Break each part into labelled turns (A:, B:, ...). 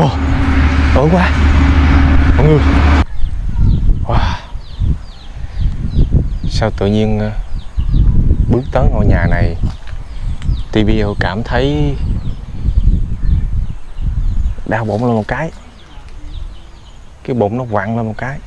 A: Ồ, tối quá. Mọi người. Wow Sao tự nhiên ờ, bước tới ngôi nhà này TBL cảm thấy đau bụng lên một cái. Cái bụng nó quặn lên một cái.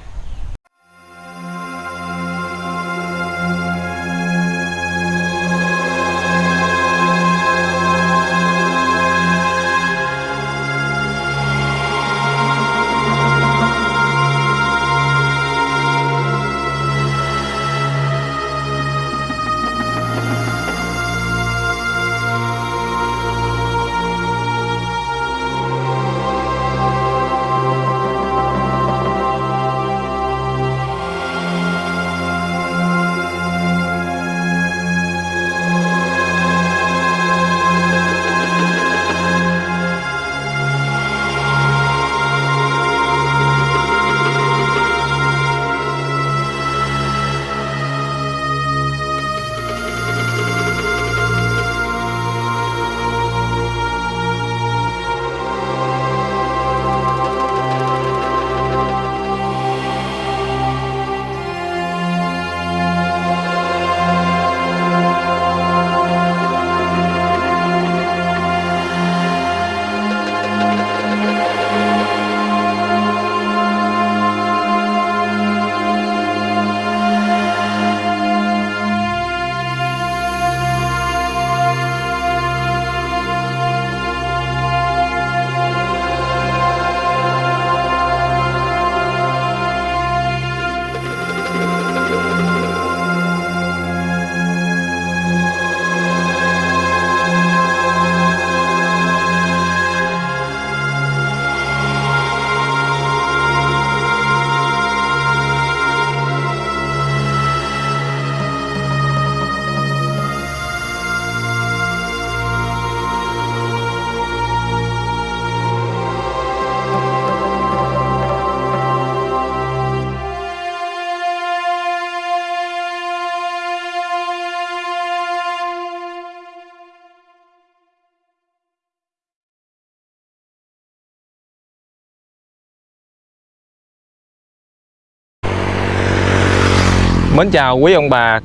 A: Mến chào quý ông bà,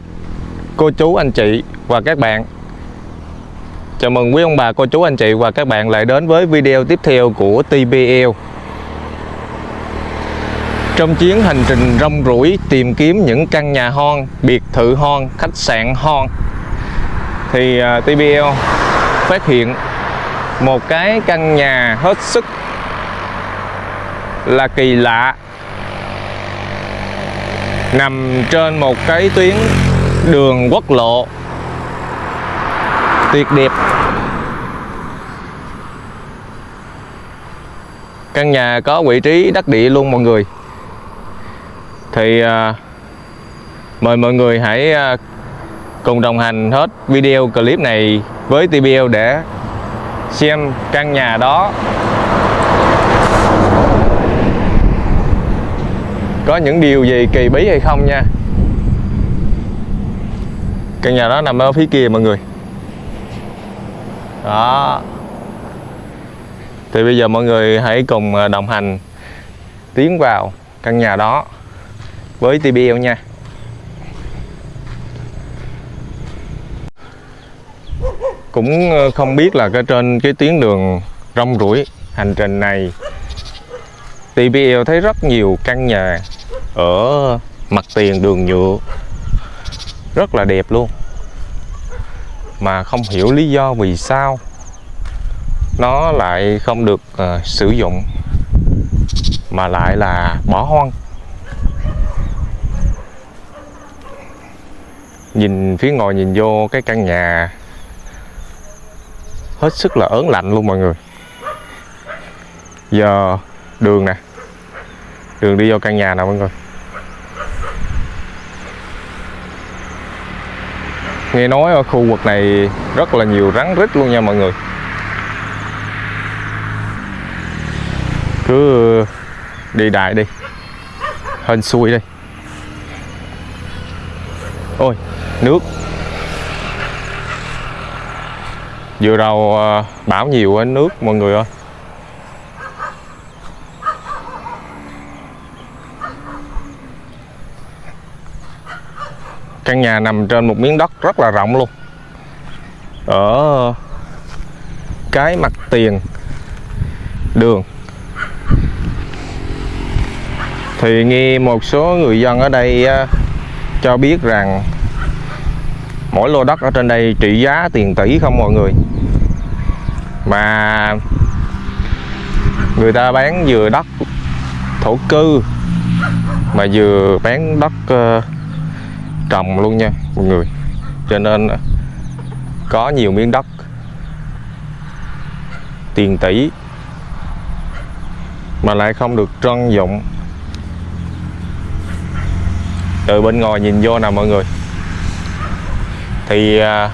A: cô chú, anh chị và các bạn. Chào mừng quý ông bà, cô chú, anh chị và các bạn lại đến với video tiếp theo của TBL Trong chuyến hành trình rong ruổi tìm kiếm những căn nhà hon, biệt thự hon, khách sạn hon Thì à, uh, TBL phát hiện một cái căn nhà hết sức là kỳ lạ nằm trên một cái tuyến đường quốc lộ. Tuyệt đẹp. Căn nhà có vị trí đắc địa luôn mọi người. Thì à, mời mọi người hãy à, cùng đồng hành hết video clip này với TBL để xem căn nhà đó. Có những điều gì kỳ bí hay không nha? Căn nhà đó nằm ở phía kia mọi người. Đó. Thì bây giờ mọi người hãy cùng à, đồng hành tiến vào căn nhà đó với TBL nha. Cũng ờ, không biết là cái trên cái tuyến đường rong ruổi hành trình này TBL thấy rất nhiều căn nhà ở mặt tiền đường nhựa. Rất là đẹp luôn. Mà không hiểu lý do vì sao nó lại không được uh, sử dụng mà lại là bỏ hoang. Nhìn phía ngồi nhìn vô cái căn nhà hết sức là ớn lạnh luôn mọi người. Giờ đường nè. Đường đi vô căn nhà nào mọi người? Nghe nói ở khu vực này rất là nhiều rắn rít luôn nha mọi người. Cứ đi đại đi. Hên xui đi ôi, nước. Vừa đầu à, bão nhiều nước, mọi người ơi. Căn nhà nằm trên một miếng đất rất là rộng luôn. Ở cái mặt tiền đường. Thì nghe một số người dân ở đây à, cho biết rằng mỗi lô đất ở trên đây trị giá tiền tỷ không mọi người. Mà người ta bán vừa đất thổ cư mà vừa bán đất uh, trồng luôn nha mọi người. Cho nên à, có nhiều miếng đất. Tiền tỷ mà lại không được trân dụng. Từ bên ngoài nhìn vô nè mọi người. Thì à,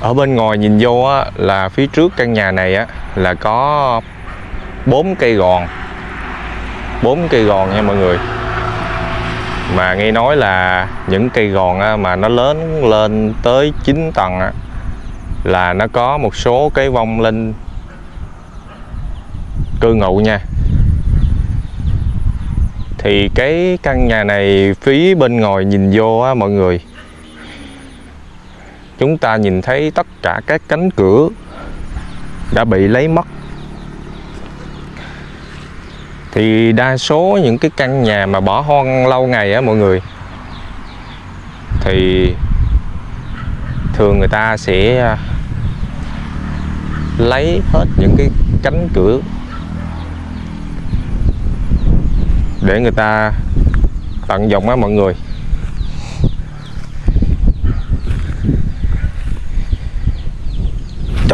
A: ở bên ngoài nhìn vô á, là phía trước căn nhà này á, là có bốn cây gòn. Bốn cây gòn nha mọi người mà nghe nói là những cây gòn mà nó lớn lên tới 9 tầng là nó có một số cái vong linh cư ngụ nha. Thì cái căn nhà này phía bên ngoài nhìn vô á, mọi người, chúng ta nhìn thấy tất cả các cánh cửa đã bị lấy mất thì đa số những cái căn nhà mà bỏ hoang lâu ngày á mọi người, thì thường người ta sẽ à, lấy hết những cái cánh cửa để người ta tận dụng á mọi người.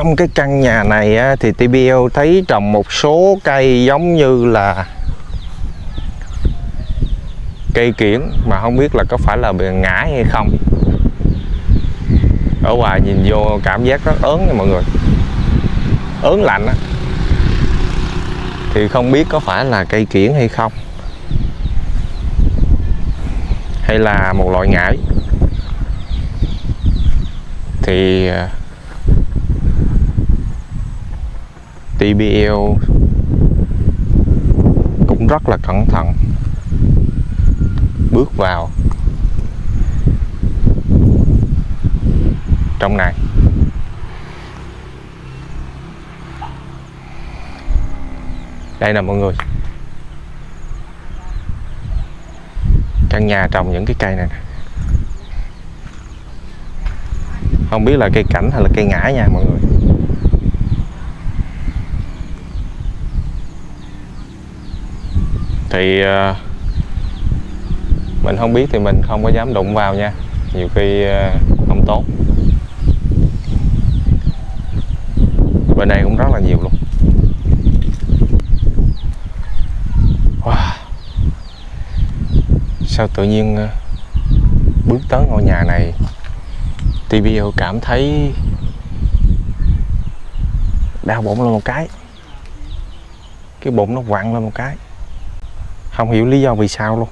A: Trong cái căn nhà này á, thì TBL thấy trồng một số cây giống như là cây kiển mà không biết là có phải là bị ngã hay không. Ở ngoài nhìn vô cảm giác rất ớn nha mọi người. Ớn lạnh á. Thì không biết có phải là cây kiển hay không. Hay là một loại ngải. Thì à, TBL cũng rất là cẩn thận. Bước vào. Trong này. Đây nè mọi người. Căn nhà trồng những cái cây này không biết là cây cảnh hay là cây ngã nha mọi người. Thì uh, mình không biết thì mình không có dám đụng vào nha. Nhiều khi uh, không tốt. Bên đây cũng rất là nhiều luôn. Wow. sao tự nhiên uh, bước tới ngôi nhà này TBO cảm thấy đau bụng lên một cái. Cái bụng nó quặn lên một cái không hiểu lý do vì sao luôn.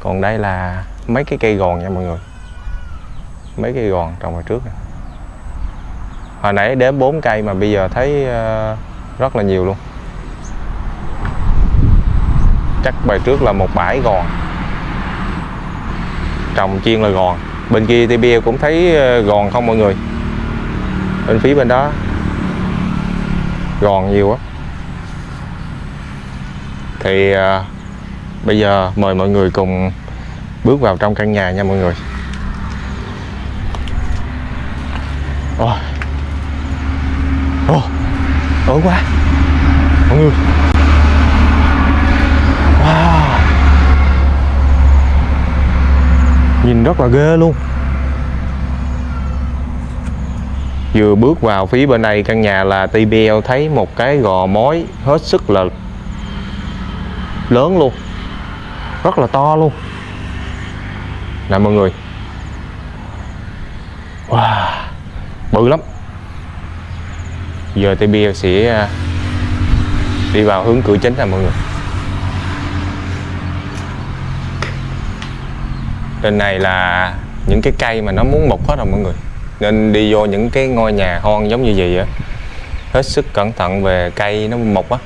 A: Còn đây là mấy cái cây gòn nha mọi người. Mấy cây gòn trồng hồi trước này. hồi nãy đếm 4 cây mà bây giờ thấy ờ, rất là nhiều luôn. Chắc bài trước là một bãi gòn. Trồng chuyên là gòn. Bên kia thì bia cũng thấy ờ, gòn không mọi người? Bên phía bên đó. Gòn nhiều quá thì à, bây giờ mời mọi người cùng bước vào trong căn nhà nha mọi người. Ôi. Ôi ổn quá. Mọi người. Wow. Nhìn rất là ghê luôn. Vừa bước vào phía bên này căn nhà là TBL thấy một cái gò mối hết sức là lớn luôn. Rất là to luôn. Nè, mọi người. Wow, bự lắm. Giờ TB sẽ à, đi vào hướng cửa chính nè, mọi người. Trên này là những cái cây mà nó muốn mục hết rồi, mọi người. Nên đi vô những cái ngôi nhà hoang giống như vậy á. Hết sức cẩn thận về cây nó mục á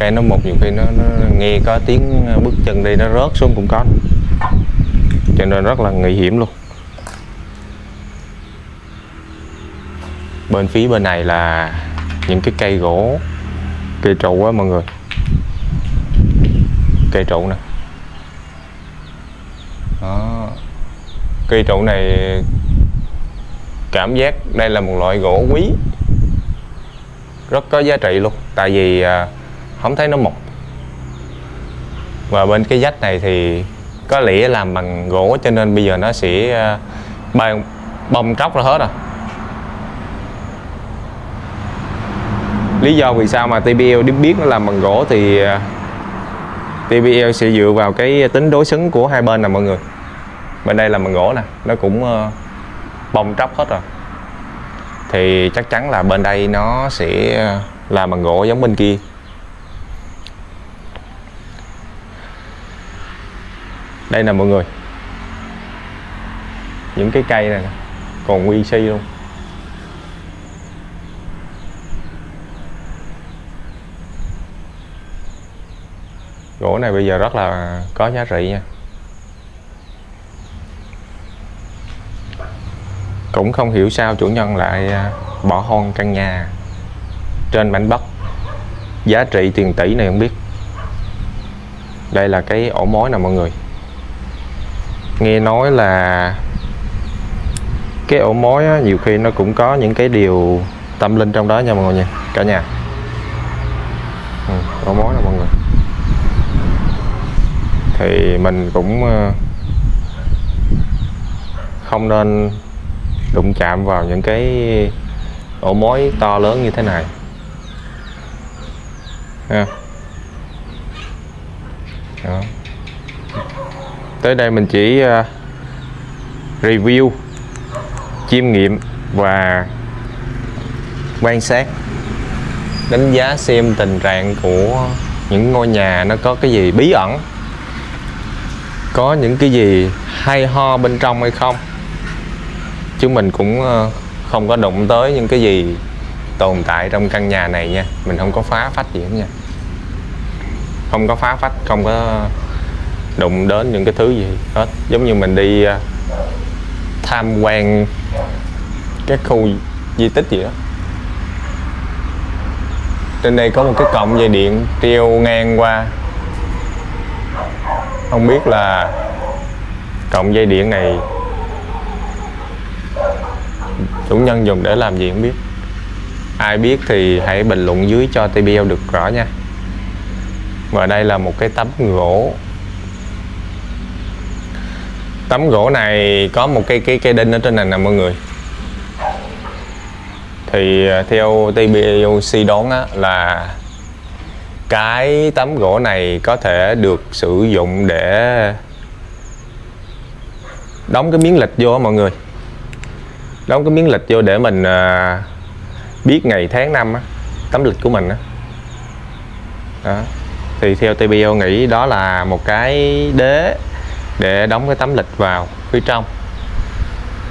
A: cây nó một nhiều khi nó, nó nghe có tiếng ờ, bước chân đi nó rớt xuống cũng có. Cho nên rất là nguy hiểm luôn. Bên phía bên này là những cái cây gỗ cây trụ á mọi người. Cây trụ nè. Đó. Cây trụ này cảm giác đây là một loại gỗ quý. Rất có giá trị luôn. Tại vì à, không thấy nó mục. Và bên cái dách này thì có lẽ làm bằng gỗ, cho nên bây giờ nó sẽ ờ, bong bong tróc ra hết rồi. Lý do vì sao mà TBL biết nó làm bằng gỗ thì ờ, TBL sẽ dựa vào cái tính đối xứng của hai bên nè mọi người. Bên đây là bằng gỗ nè, nó cũng ờ, bong tróc hết rồi. Thì chắc chắn là bên đây nó sẽ làm bằng gỗ giống bên kia. Đây nè mọi người. Những cái cây này còn nguyên si luôn. Gỗ này bây giờ rất là có giá trị nha. Cũng không hiểu sao chủ nhân lại à, bỏ hoang căn nhà trên mảnh đất. Giá trị tiền tỷ này không biết. Đây là cái ổ mối nè mọi người nghe nói là cái ổ mối á, nhiều khi nó cũng có những cái điều tâm linh trong đó nha mọi người nha cả nhà. Ừ, ổ mối nè mọi người. Thì mình cũng ờ, không nên đụng chạm vào những cái ổ mối to lớn như thế này. Ha. Đó tới đây mình chỉ ờ, review, chiêm nghiệm và quan sát, đánh giá xem tình trạng của những ngôi nhà nó có cái gì bí ẩn, có những cái gì hay ho bên trong hay không. Chứ mình cũng ờ, không có đụng tới những cái gì tồn tại trong căn nhà này nha. Mình không có phá phách gì hết nha. Không có phá phách, không có đụng đến những cái thứ gì hết. Giống như mình đi à, tham quan các khu di tích gì đó. Trên đây có một cái cọng dây điện treo ngang qua. Không biết là cọng dây điện này chủ nhân dùng để làm gì không biết. Ai biết thì hãy bình luận dưới cho TBL được rõ nha. Và đây là một cái tấm gỗ tấm gỗ này có một cái cái cái đinh ở trên này nè mọi người. Thì à, theo TBL suy đoán á, là cái tấm gỗ này có thể được sử dụng để đóng cái miếng lịch vô mọi người. Đóng cái miếng lịch vô để mình à, biết ngày tháng năm á, tấm lịch của mình á. Đó. thì theo TBO nghĩ đó là một cái đế để đóng cái tấm lịch vào phía trong.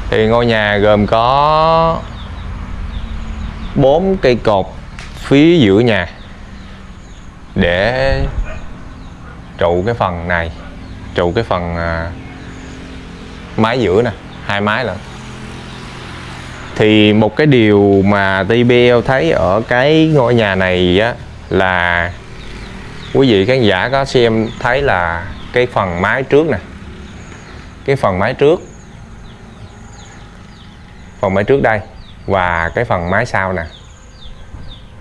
A: Thì ngôi nhà gồm có bốn cây cột phía giữa nhà để trụ cái phần này, trụ cái phần à, mái giữa nè, hai mái lận. Thì một cái điều mà TBL thấy ở cái ngôi nhà này á là quý vị khán giả có xem thấy là cái phần mái trước nè cái phần mái trước. Phần mái trước đây và cái phần mái sau nè.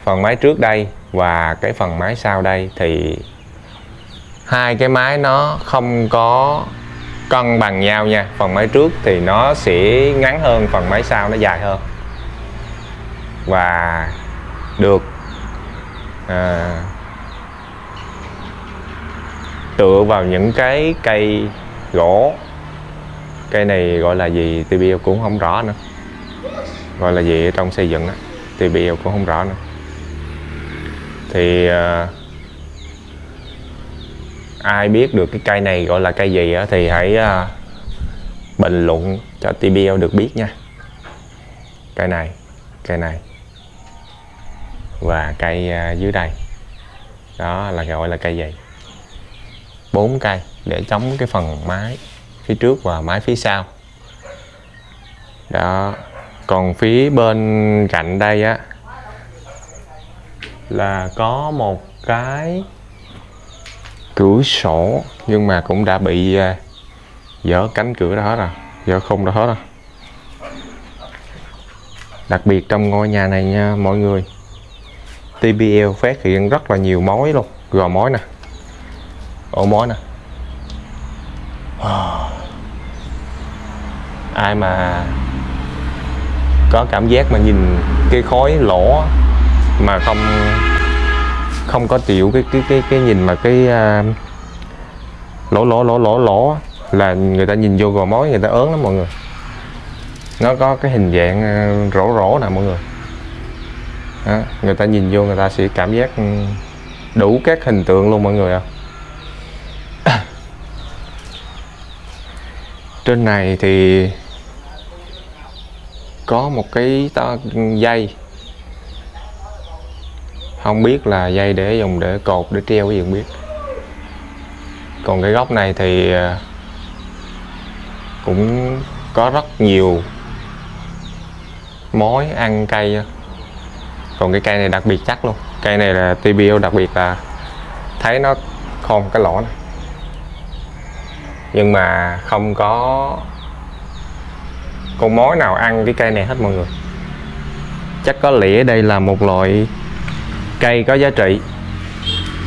A: Phần mái trước đây và cái phần mái sau đây thì hai cái mái nó không có cân bằng nhau nha. Phần máy trước thì nó sẽ ngắn hơn phần máy sau nó dài hơn. Và được à, tựa vào những cái cây gỗ cây này gọi là gì? TBL cũng không rõ nữa. Gọi là gì ở trong xây dựng á TBL cũng không rõ nữa. Thì uh, ai biết được cái cây này gọi là cây gì đó, thì hãy uh, bình luận cho TBL được biết nha. Cây này cây này và cây uh, ờ, dưới đây. Đó là gọi là cây gì? Bốn cây để chống cái phần mái phía trước và mái phía sau. Đó, còn phía bên cạnh đây á, là có một cái cửa sổ, nhưng mà cũng đã bị dở dỡ cánh cửa đó hết rồi, dỡ khung đó hết rồi. Đặc biệt trong ngôi nhà này nha, mọi người TBL phát hiện rất là nhiều mối luôn, gò mối nè, ổ mối nè. Ờ. ai mà có cảm giác mà nhìn cái khói lỗ mà không không có chịu cái cái cái cái nhìn mà cái uh, lỗ lỗ lỗ lỗ lỗ là người ta nhìn vô gò mối người ta ớn lắm mọi người. Nó có cái hình dạng à, rỗ rỗ nè mọi người. Đó, người ta nhìn vô người ta sẽ cảm giác ừ, đủ các hình tượng luôn mọi người ạ. Trên này thì có một cái to dây. Không biết là dây để dùng để cột, để treo cái gì không biết. Còn cái góc này thì à, cũng có rất nhiều mối ăn cây còn cái cây này đặc biệt chắc luôn. Cây này là TBO đặc biệt là thấy nó khom cái lỗ này nhưng mà không có con mối nào ăn cái cây này hết, mọi người. Chắc có lẽ đây là một loại cây có giá trị.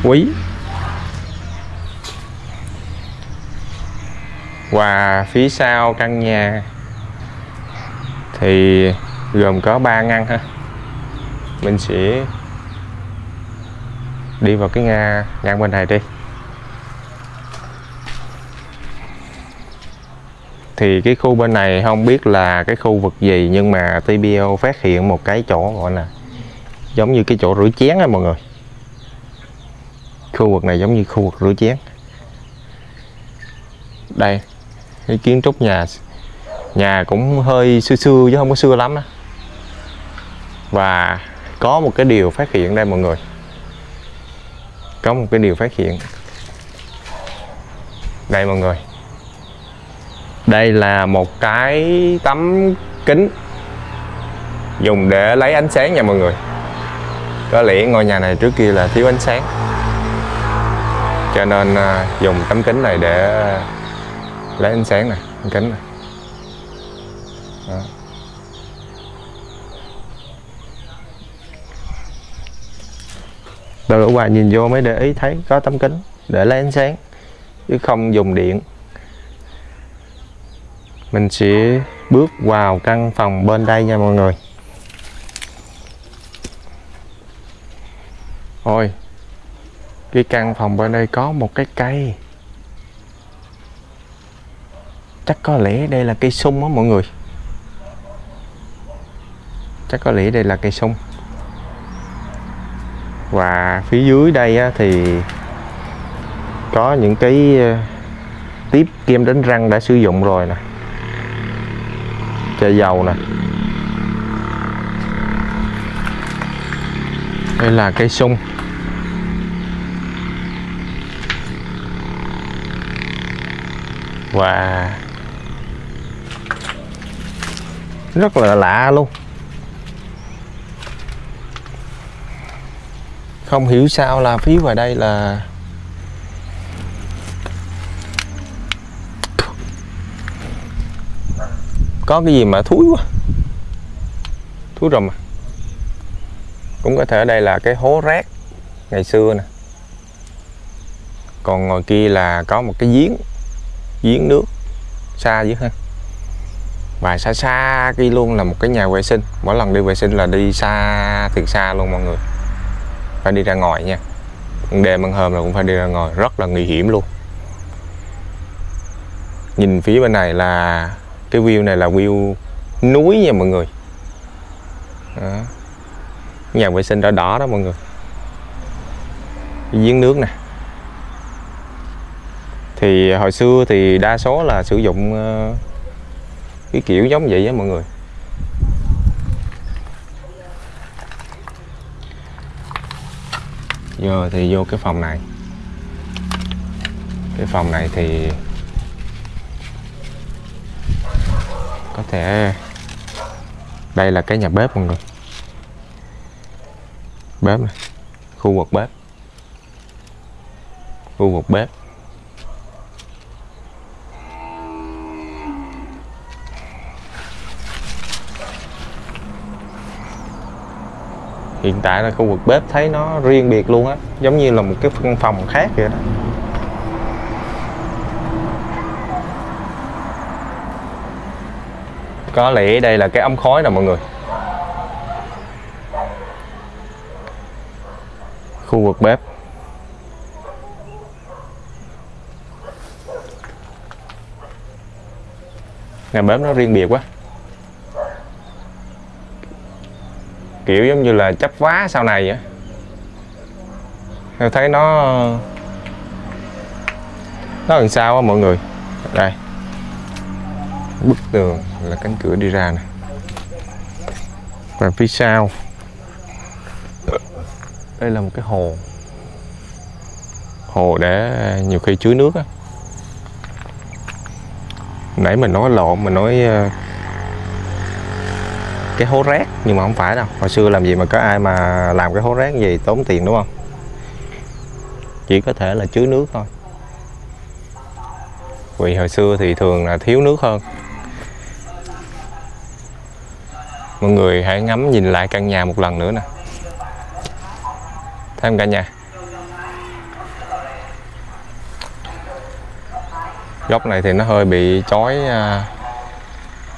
A: Quý. Và phía sau căn nhà thì gồm có 3 ngăn ha. Mình sẽ đi vào cái ngang ngăn bên này đi. Thì cái khu bên này không biết là cái khu vực gì, nhưng mà TBO phát hiện một cái chỗ gọi là giống như cái chỗ rửa chén á mọi người. Khu vực này giống như khu vực rửa chén. Đây, cái kiến trúc nhà nhà cũng hơi xưa xưa chứ không có xưa lắm đó. và có một cái điều phát hiện đây mọi người. Có một cái điều phát hiện. Đây mọi người đây là một cái tấm kính dùng để lấy ánh sáng nha mọi người. Có lẽ ngôi nhà này trước kia là thiếu ánh sáng. Cho nên à, dùng tấm kính này để lấy ánh sáng này ánh kính này. Đó. Đâu ở ngoài nhìn vô mới để ý thấy có tấm kính để lấy ánh sáng, chứ không dùng điện mình sẽ bước vào căn phòng bên đây nha mọi người. Ôi cái căn phòng bên đây có một cái cây. Chắc có lẽ đây là cây sung á mọi người. Chắc có lẽ đây là cây sung. Và phía dưới đây á, thì có những cái ờ, tiếp kem đánh răng đã sử dụng rồi nè chai dầu nè. Đây là cây sung. Và rất là lạ luôn. Không hiểu sao là phía ngoài đây là có cái gì mà thúi quá. Thúi rùm à. Cũng có thể ở đây là cái hố rác ngày xưa nè. Còn ngoài kia là có một cái giếng giếng nước xa dữ ha. Và xa xa kia luôn là một cái nhà vệ sinh. Mỗi lần đi vệ sinh là đi xa, thiệt xa luôn mọi người. Phải đi ra ngoài nha. Đêm ăn hôm là cũng phải đi ra ngoài. Rất là nguy hiểm luôn. Nhìn phía bên này là cái view này là view núi nha mọi người. Đó. nhà vệ sinh đỏ đỏ đó mọi người. Giếng nước nè. Thì hồi xưa thì đa số là sử dụng ờ, cái kiểu giống vậy á mọi người. Giờ thì vô cái phòng này. Cái phòng này thì Có thể. Đây là cái nhà bếp mọi người. Bếp này Khu vực bếp. Khu vực bếp. Hiện tại là khu vực bếp thấy nó riêng biệt luôn á. Giống như là một cái phân phòng khác vậy đó. Có lẽ đây là cái ống khói nè mọi người. Khu vực bếp. Nhà bếp nó riêng biệt quá. Kiểu giống như là chấp vá sau này á. Tôi thấy nó nó làm sao á mọi người? Đây bức tường là cánh cửa đi ra này và phía sau, đây là một cái hồ. Hồ để nhiều khi chứa nước á. Nãy mình nói lộn, mình nói ờ, cái hố rác, nhưng mà không phải đâu. Hồi xưa làm gì mà có ai mà làm cái hố rác gì tốn tiền, đúng không? Chỉ có thể là chứa nước thôi. Vì hồi xưa thì thường là thiếu nước hơn. Mọi người hãy ngắm nhìn lại căn nhà một lần nữa nè. Thấy không cả nhà? Góc này thì nó hơi bị chói à,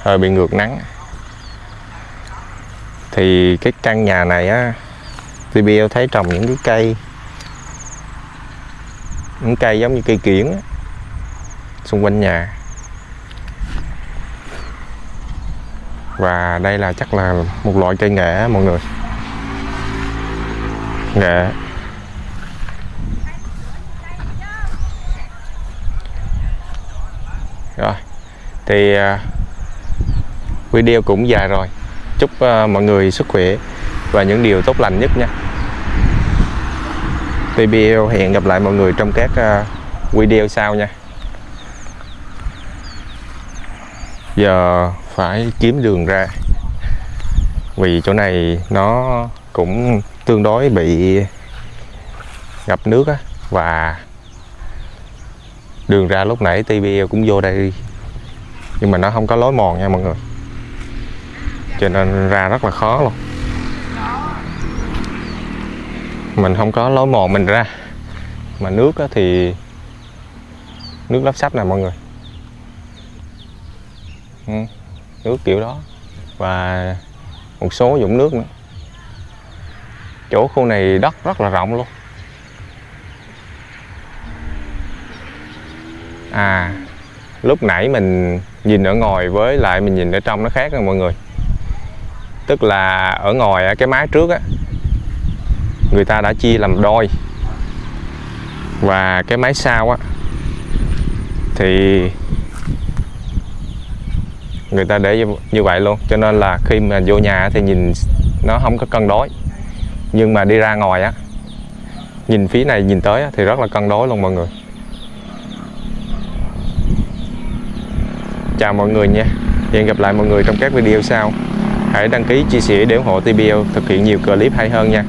A: hơi bị ngược nắng. Thì cái căn nhà này á TBL thấy trồng những cái cây, những cây giống như cây kiển xung quanh nhà. Và đây là chắc là một loại cây nghệ, mọi người. Nghệ. Rồi. Thì à, video cũng dài rồi. Chúc à, mọi người sức khỏe và những điều tốt lành nhất nha. TBL hẹn gặp lại mọi người trong các à, video sau nha. Giờ phải kiếm đường ra. Vì chỗ này nó cũng tương đối bị ngập nước á, và đường ra lúc nãy TBL cũng vô đây. Nhưng mà nó không có lối mòn nha mọi người. Cho nên ra rất là khó luôn. Mình không có lối mòn mình ra. Mà nước thì nước lắp sắp nè mọi người ừ, nước kiểu đó. Và một số dụng nước nữa. Chỗ khu này đất rất là rộng luôn. À lúc nãy mình nhìn ở ngoài với lại mình nhìn ở trong nó khác nha mọi người. Tức là ở ngoài cái mái trước á người ta đã chia làm đôi. Và cái mái sau á thì người ta để như vậy luôn. Cho nên là khi mà vô nhà thì nhìn nó không có cân đối. Nhưng mà đi ra ngoài á nhìn phía này nhìn tới á, thì rất là cân đối luôn mọi người. Chào mọi người nha. Hẹn gặp lại mọi người trong các video sau. Hãy đăng ký chia sẻ để ủng hộ TBL thực hiện nhiều clip hay hơn nha.